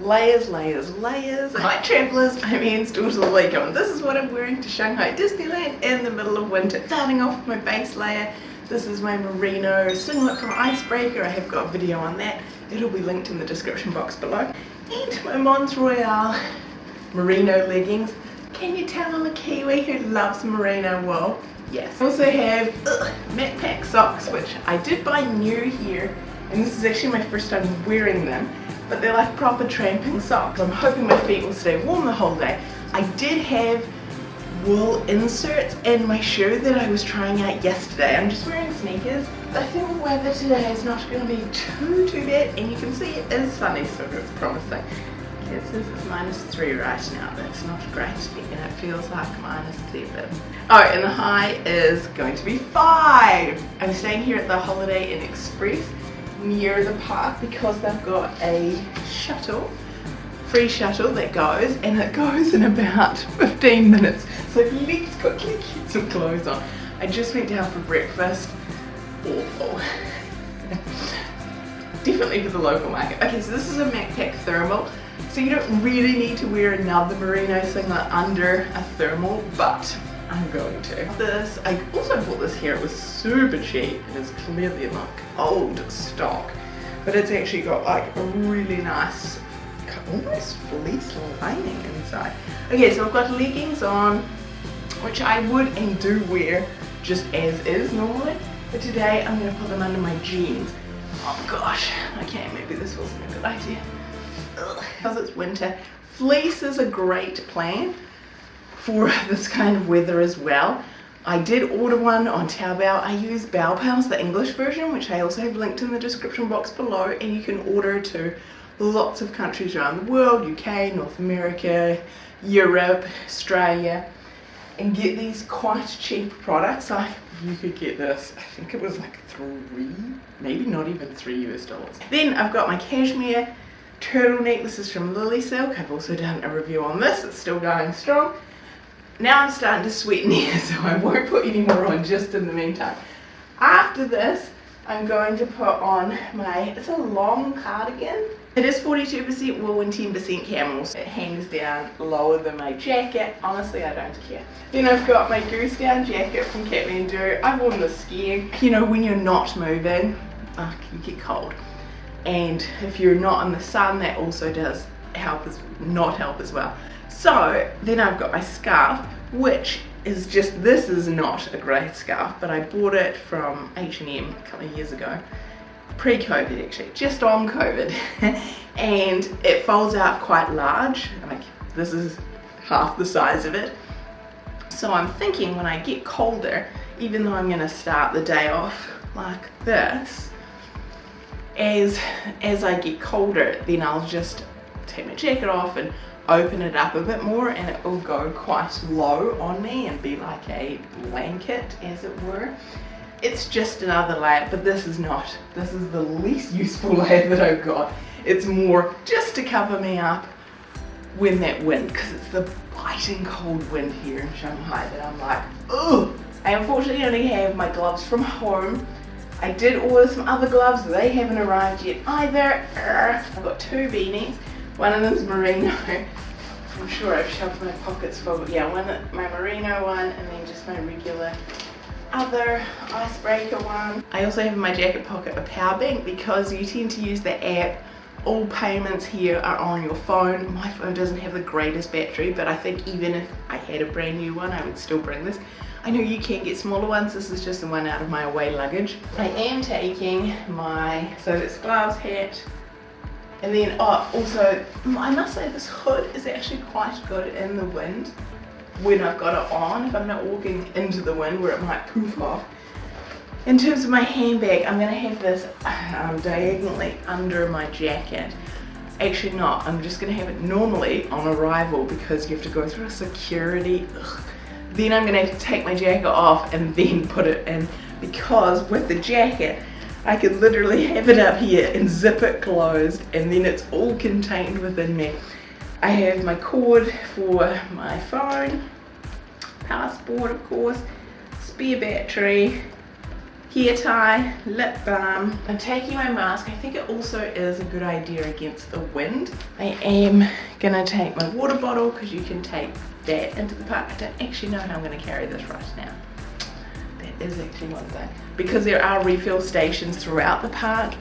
layers, layers, layers. Hi travellers, I'm Anne's daughter Liko and this is what I'm wearing to Shanghai Disneyland in the middle of winter. Starting off with my base layer, this is my merino singlet from Icebreaker. I have got a video on that. It'll be linked in the description box below. And my Mons Royale merino leggings. Can you tell I'm a Kiwi who loves merino wool? Yes. I also have ugh, Macpac socks, which I did buy new here. And this is actually my first time wearing them but they're like proper tramping socks. I'm hoping my feet will stay warm the whole day. I did have wool inserts in my shoe that I was trying out yesterday. I'm just wearing sneakers. I think the weather today is not going to be too, too bad. And you can see it is sunny, so it's promising. It says minus three right now. That's not great, and it feels like minus seven. Oh, and the high is going to be five. I'm staying here at the Holiday Inn Express near the park because they've got a shuttle free shuttle that goes and it goes in about 15 minutes. So let's quickly get some clothes on. I just went down for breakfast. Awful. Definitely for the local market. Okay so this is a Macpac thermal. So you don't really need to wear another merino singlet under a thermal but I'm going to. This, I also bought this here, it was super cheap. It is clearly like old stock, but it's actually got like a really nice, almost fleece lining inside. Okay, so I've got leggings on, which I would and do wear just as is normally, but today I'm going to put them under my jeans. Oh gosh, okay, maybe this wasn't a good idea. Because it's winter, fleece is a great plan for this kind of weather as well. I did order one on Taobao. I use Baopals, the English version, which I also have linked in the description box below, and you can order to lots of countries around the world, UK, North America, Europe, Australia, and get these quite cheap products. I you could get this, I think it was like three, maybe not even three US dollars. Then I've got my cashmere turtleneck. This is from Lily Silk. I've also done a review on this. It's still going strong. Now I'm starting to sweat in here, so I won't put any more on just in the meantime. After this, I'm going to put on my, it's a long cardigan. It is 42% wool and 10% camels. It hangs down lower than my jacket. Honestly, I don't care. Then I've got my goose down jacket from Kathmandu. I've worn this skiing. You know, when you're not moving, oh, you get cold. And if you're not in the sun, that also does help as not help as well. So then I've got my scarf, which is just, this is not a great scarf, but I bought it from H&M a couple of years ago. Pre-COVID actually, just on COVID. and it folds out quite large, like this is half the size of it. So I'm thinking when I get colder, even though I'm gonna start the day off like this, as, as I get colder, then I'll just take my jacket off and open it up a bit more and it will go quite low on me and be like a blanket as it were. It's just another layer but this is not. This is the least useful layer that I've got. It's more just to cover me up when that wind because it's the biting cold wind here in Shanghai that I'm like oh I unfortunately only have my gloves from home. I did order some other gloves. They haven't arrived yet either. I've got two beanies one of them's merino. I'm sure I've shoved my pockets full. But yeah, one my merino one and then just my regular other icebreaker one. I also have in my jacket pocket a power bank because you tend to use the app all payments here are on your phone. My phone doesn't have the greatest battery, but I think even if I had a brand new one, I would still bring this. I know you can get smaller ones. This is just the one out of my away luggage. I am taking my, so it's gloves, hat, and then oh, also, I must say this hood is actually quite good in the wind when I've got it on, if I'm not walking into the wind where it might poof off. In terms of my handbag, I'm going to have this um, diagonally under my jacket. Actually not, I'm just going to have it normally on arrival because you have to go through a security. Ugh. Then I'm going to to take my jacket off and then put it in because with the jacket, I could literally have it up here and zip it closed and then it's all contained within me. I have my cord for my phone, passport of course, spare battery, hair tie, lip balm. I'm taking my mask. I think it also is a good idea against the wind. I am gonna take my water bottle because you can take that into the park. I don't actually know how I'm gonna carry this right now. Is actually one thing. Because there are refill stations throughout the park,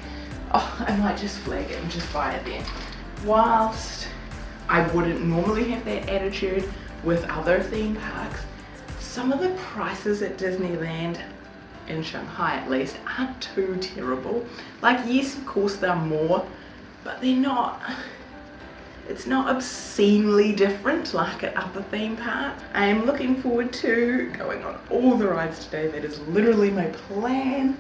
oh, I might just flag it and just buy it there. Whilst I wouldn't normally have that attitude with other theme parks, some of the prices at Disneyland in Shanghai at least aren't too terrible. Like yes of course they're more but they're not it's not obscenely different like at other theme parks. I am looking forward to going on all the rides today. That is literally my plan.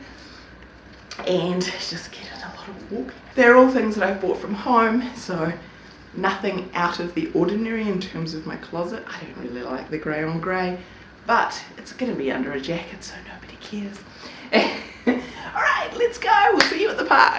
And just getting a lot of walking. They're all things that I've bought from home, so nothing out of the ordinary in terms of my closet. I don't really like the grey on grey, but it's going to be under a jacket, so nobody cares. all right, let's go. We'll see you at the park.